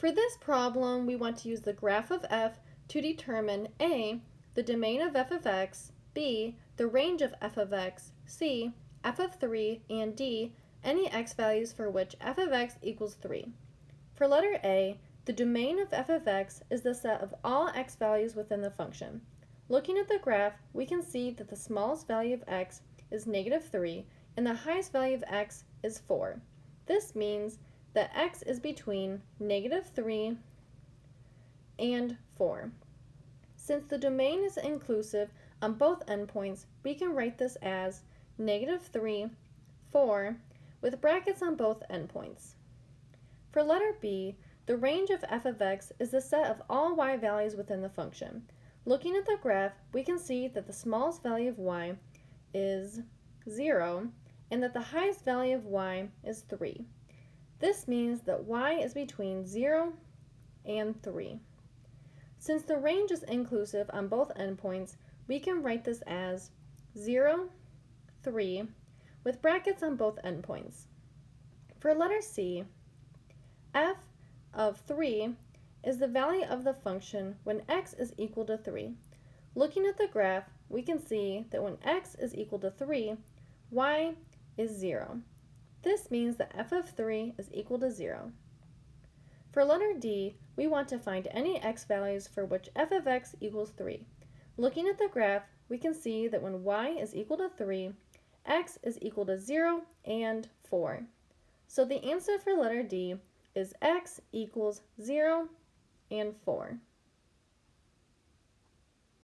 For this problem, we want to use the graph of f to determine a, the domain of f of x, b, the range of f of x, c, f of 3, and d, any x values for which f of x equals 3. For letter a, the domain of f of x is the set of all x values within the function. Looking at the graph, we can see that the smallest value of x is negative 3 and the highest value of x is 4. This means that x is between negative 3 and 4. Since the domain is inclusive on both endpoints, we can write this as negative 3, 4, with brackets on both endpoints. For letter B, the range of f of x is the set of all y values within the function. Looking at the graph, we can see that the smallest value of y is 0 and that the highest value of y is 3. This means that y is between 0 and 3. Since the range is inclusive on both endpoints, we can write this as 0, 3, with brackets on both endpoints. For letter C, f of 3 is the value of the function when x is equal to 3. Looking at the graph, we can see that when x is equal to 3, y is 0. This means that f of 3 is equal to 0. For letter D, we want to find any x values for which f of x equals 3. Looking at the graph, we can see that when y is equal to 3, x is equal to 0 and 4. So the answer for letter D is x equals 0 and 4.